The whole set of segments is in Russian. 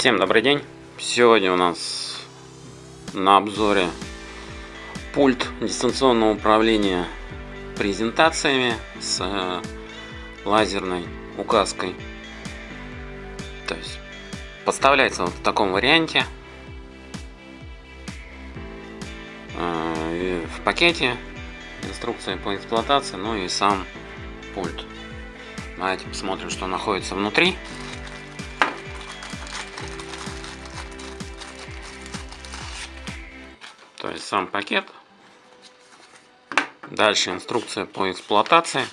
Всем добрый день! Сегодня у нас на обзоре пульт дистанционного управления презентациями с э, лазерной указкой. То есть поставляется вот в таком варианте. Э, в пакете инструкция по эксплуатации, ну и сам пульт. Давайте посмотрим, что находится внутри. То есть сам пакет. Дальше инструкция по эксплуатации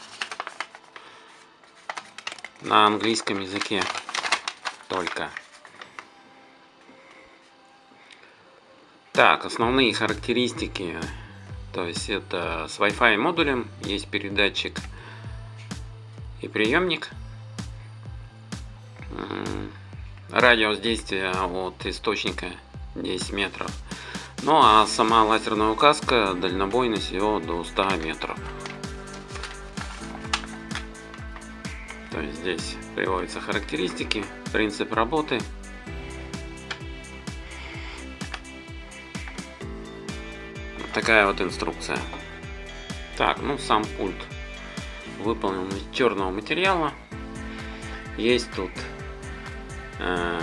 на английском языке только. Так, основные характеристики. То есть это с Wi-Fi модулем, есть передатчик и приемник. Радиус действия от источника 10 метров. Ну а сама лазерная указка дальнобойность его до 100 метров. То есть здесь приводятся характеристики, принцип работы. Вот такая вот инструкция. Так, ну сам пульт выполнен из черного материала. Есть тут э,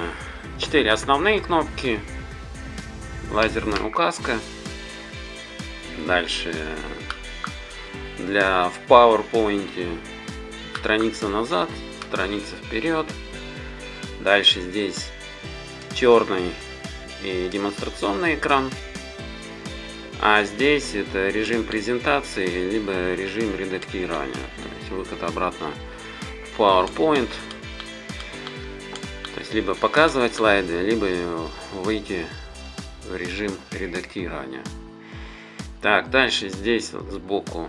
4 основные кнопки, лазерная указка. Дальше для в PowerPoint страница назад, страница вперед. Дальше здесь черный и демонстрационный экран. А здесь это режим презентации, либо режим редактирования. То есть выход обратно в PowerPoint. То есть либо показывать слайды, либо выйти в режим редактирования. Так, дальше здесь сбоку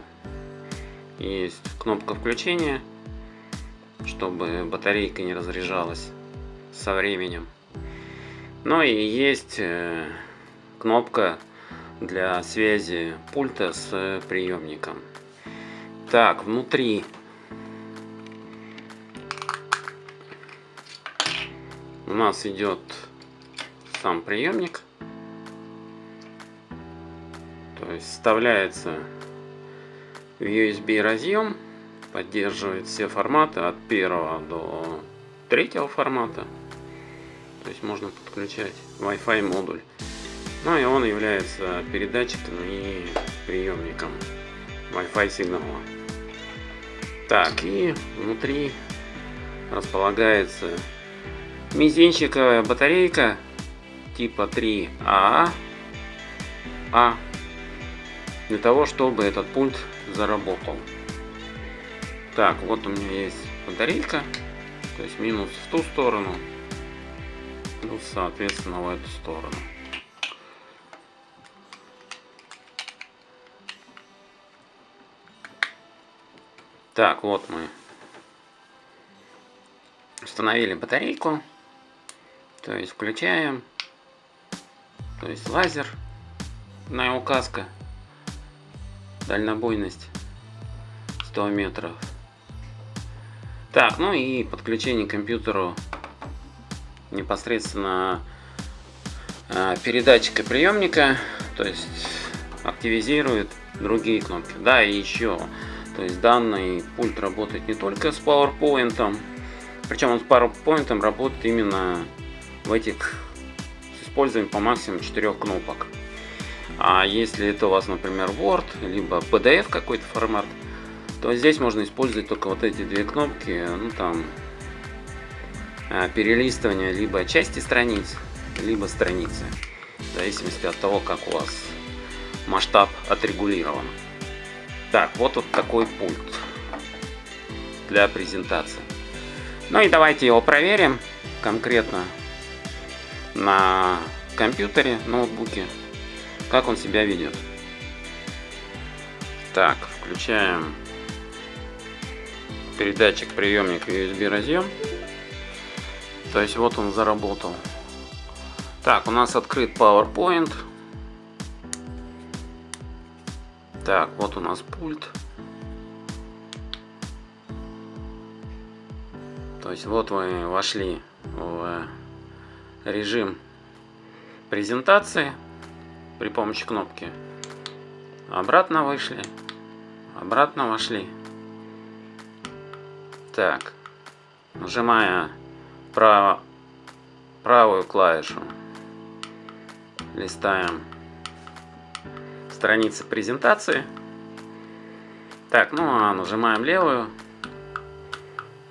есть кнопка включения, чтобы батарейка не разряжалась со временем. Ну и есть э, кнопка для связи пульта с приемником. Так, внутри у нас идет сам приемник. То есть вставляется в USB разъем, поддерживает все форматы от первого до третьего формата. То есть можно подключать Wi-Fi модуль. Ну и он является передатчиком и приемником Wi-Fi сигнала. Так, и внутри располагается мизинчиковая батарейка типа 3А. А для того, чтобы этот пульт заработал. Так, вот у меня есть батарейка, то есть минус в ту сторону, плюс, соответственно, в эту сторону. Так, вот мы установили батарейку, то есть включаем, то есть лазер, на указка дальнобойность 100 метров. Так, ну и подключение к компьютеру непосредственно э, передатчика приемника, то есть активизирует другие кнопки. Да, и еще, то есть данный пульт работает не только с PowerPoint, причем он с PowerPoint работает именно в этих с использованием по максимуму 4 кнопок. А если это у вас, например, Word, либо PDF какой-то формат, то здесь можно использовать только вот эти две кнопки, ну там, а, перелистывание либо части страниц, либо страницы, в зависимости от того, как у вас масштаб отрегулирован. Так, вот вот такой пульт для презентации. Ну и давайте его проверим конкретно на компьютере, ноутбуке как он себя ведет. Так, включаем передатчик приемник USB разъем. То есть вот он заработал. Так, у нас открыт PowerPoint. Так, вот у нас пульт. То есть вот вы вошли в режим презентации при помощи кнопки. Обратно вышли, обратно вошли. Так, нажимая право, правую клавишу, листаем страницы презентации. Так, ну а нажимаем левую,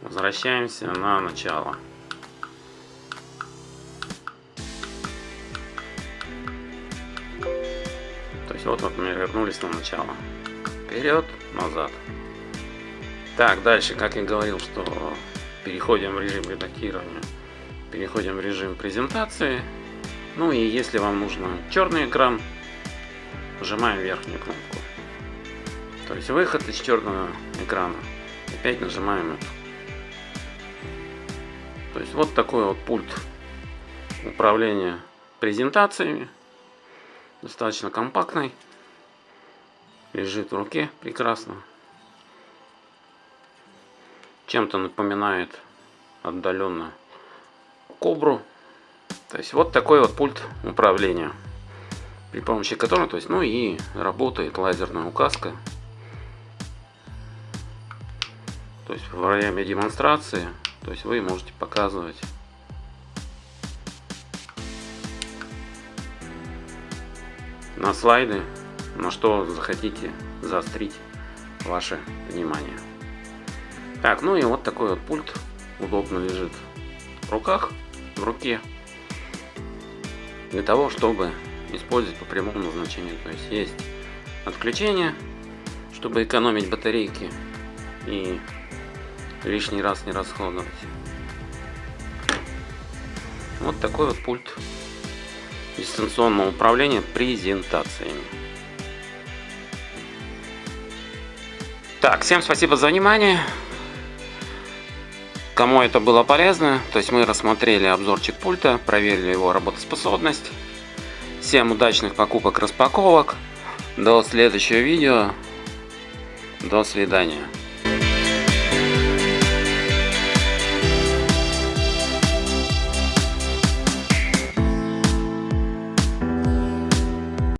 возвращаемся на начало. Есть вот, вот мы вернулись на начало. Вперед, назад. Так, дальше, как я говорил, что переходим в режим редактирования, переходим в режим презентации. Ну и если вам нужно черный экран, нажимаем верхнюю кнопку. То есть выход из черного экрана. Опять нажимаем эту. То есть вот такой вот пульт управления презентациями. Достаточно компактный. Лежит в руке прекрасно. Чем-то напоминает отдаленно кобру. То есть вот такой вот пульт управления. При помощи которого, то есть, ну и работает лазерная указка. То есть во время демонстрации, то есть вы можете показывать на слайды, на что захотите заострить ваше внимание. Так, ну и вот такой вот пульт удобно лежит в руках, в руке, для того, чтобы использовать по прямому назначению. То есть есть отключение, чтобы экономить батарейки и лишний раз не расходовать. Вот такой вот пульт дистанционного управления презентациями. Так, всем спасибо за внимание. Кому это было полезно, то есть мы рассмотрели обзорчик пульта, проверили его работоспособность. Всем удачных покупок, распаковок. До следующего видео. До свидания.